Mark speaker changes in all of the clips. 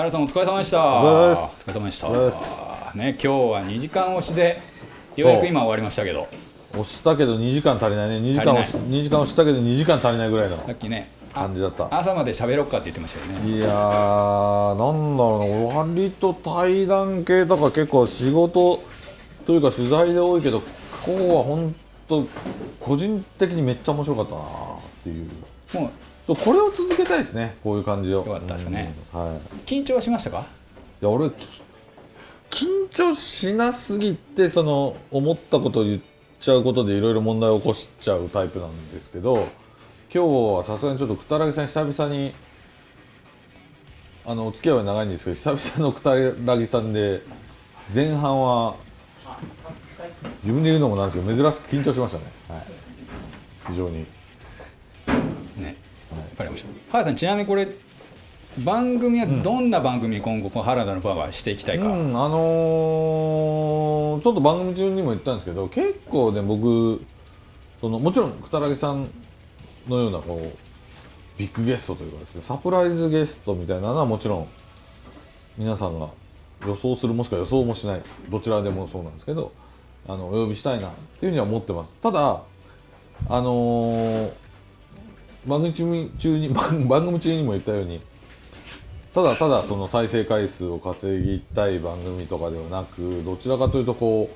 Speaker 1: 原さんお疲れ様でした。
Speaker 2: お
Speaker 1: お
Speaker 2: 疲れ様で
Speaker 1: した。ね今日は2時間押しでようやく今終わりましたけど。
Speaker 2: 押したけど2時間足りないね。2時間押し
Speaker 1: 足
Speaker 2: 2時間押したけど2時間足りないぐらいの
Speaker 1: さっきねあ
Speaker 2: 感じだった。
Speaker 1: 朝まで喋ろっかって言ってましたよね。
Speaker 2: いやーなんだろうな。割と対談系とか結構仕事というか取材で多いけど今日は本当個人的にめっちゃ面白かったなっていう
Speaker 1: もう
Speaker 2: これを続けたいですねこういう感じを。よ
Speaker 1: かったですね、
Speaker 2: うん。はい。
Speaker 1: 緊張はしましたか？
Speaker 2: いや俺き緊張しなすぎてその思ったことを言っちゃうことでいろいろ問題を起こしちゃうタイプなんですけど今日はさすがにちょっとくたらぎさん久々にあのお付き合いは長いんですけど久々のくたらぎさんで前半は自分で言うのもなんですけど珍しく緊張しましたね、はい、非常に
Speaker 1: かりました。原さんちなみにこれ番組はどんな番組今後この原田のバーはしていきたいか、
Speaker 2: うん、あのーちょっと番組中にも言ったんですけど結構ね僕そのもちろんくたらぎさんのようなこうビッグゲストというかですねサプライズゲストみたいなのはもちろん皆さんが予想するもしくは予想もしないどちらでもそうなんですけどあのお呼びしたいなっていうふうには思ってます。ただあのー番組中に番組中にも言ったようにただただその再生回数を稼ぎたい番組とかではなくどちらかというとこ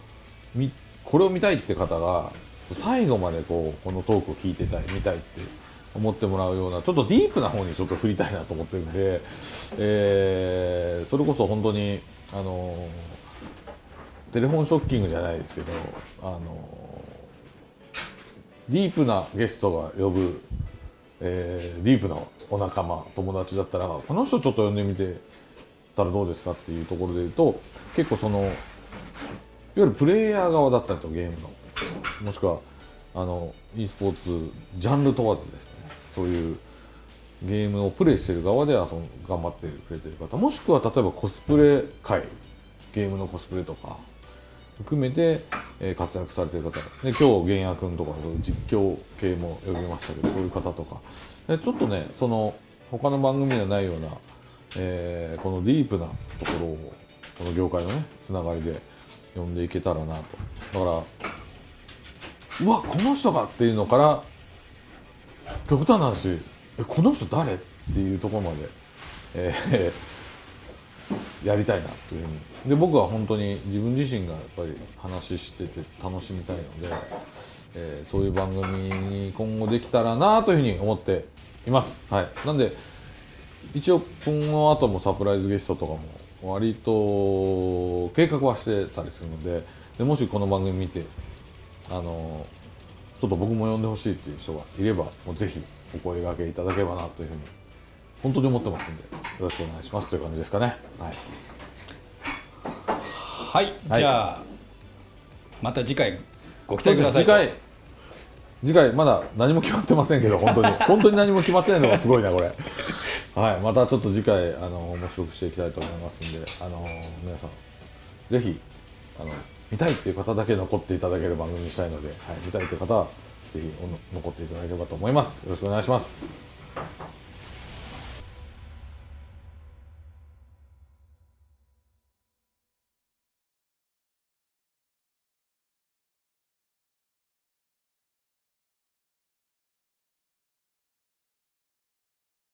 Speaker 2: うこれを見たいって方が最後までこうこのトークを聞いてたい見たいって思ってもらうようなちょっとディープな方にちょっと振りたいなと思ってるんで、えーそれこそ本当にあのテレフォンショッキングじゃないですけどあのディープなゲストが呼ぶえーディープなお仲間友達だったらこの人ちょっと呼んでみてたらどうですか？っていうところで言うと結構そのいわゆるプレイヤー側だったりとゲームの。もしくはあの e スポーツジャンル問わずですね。そういうゲームをプレイしてる側で遊ん頑張ってくれてる方。もしくは例えばコスプレ界ゲームのコスプレとか含めて、え活躍されてる方。で今日玄也君とかそういう実況系も呼びましたけどそういう方とか。でちょっとねその他の番組ではないような、えーこのディープなところをこの業界のねつながりで呼んでいけたらなと。だからうわこの人がっていうのから極端な話えこの人誰？っていうところまで、えーやりたいなというふうにで僕は本当に自分自身がやっぱり話してて楽しみたいので、えーそういう番組に今後できたらなというふうに思っています。はい、なんで一応この後もサプライズゲストとかも割と計画はしてたりするのででもしこの番組見てあのちょっと僕も呼んでほしいっていう人がいればもうぜひお声掛けいただければなというふうに本当に思ってますんでよろしくお願いしますという感じですかね。はい。
Speaker 1: はい、
Speaker 2: はい。
Speaker 1: じゃあまた次回ご期待ください
Speaker 2: 次回次回まだ何も決まってませんけど本当に。本当に何も決まってないのがすごいなこれ。はい。またちょっと次回あの面白くしていきたいと思いますんであの皆さんぜひあの見たいっていう方だけ残っていただける番組にしたいので、はい、見たいという方はぜひ残っていただければと思います。よろしくお願いします